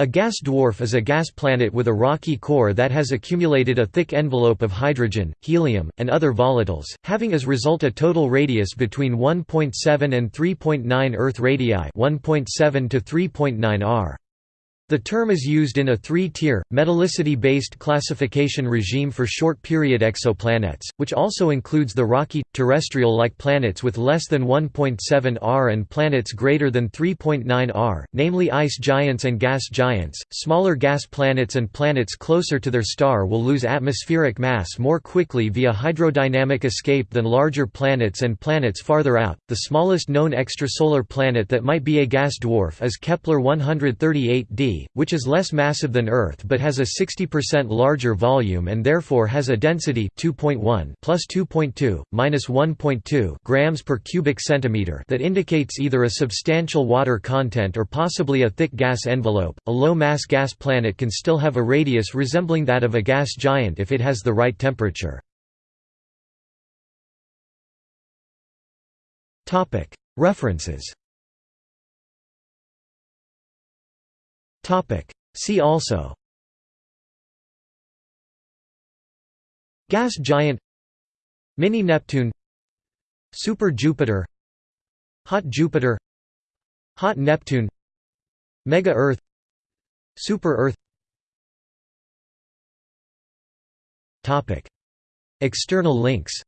A gas dwarf is a gas planet with a rocky core that has accumulated a thick envelope of hydrogen, helium, and other volatiles, having as result a total radius between 1.7 and 3.9 Earth radii 1.7 to 3.9 r. The term is used in a three-tier, metallicity-based classification regime for short-period exoplanets, which also includes the rocky, terrestrial-like planets with less than 1.7 r and planets greater than 3.9 r, namely ice giants and gas giants. Smaller gas planets and planets closer to their star will lose atmospheric mass more quickly via hydrodynamic escape than larger planets and planets farther out. The smallest known extrasolar planet that might be a gas dwarf is Kepler 138d, which is less massive than Earth but has a 60% larger volume and therefore has a density 2.1 plus 2.2 minus 1.2 grams per cubic centimeter that indicates either a substantial water content or possibly a thick gas envelope. A low-mass gas planet can still have a radius resembling that of a gas giant if it has the right temperature. Topic: See also. Gas giant. Mini Neptune. Super Jupiter. Hot Jupiter. Hot Neptune. Mega Earth. Super Earth. Topic. External links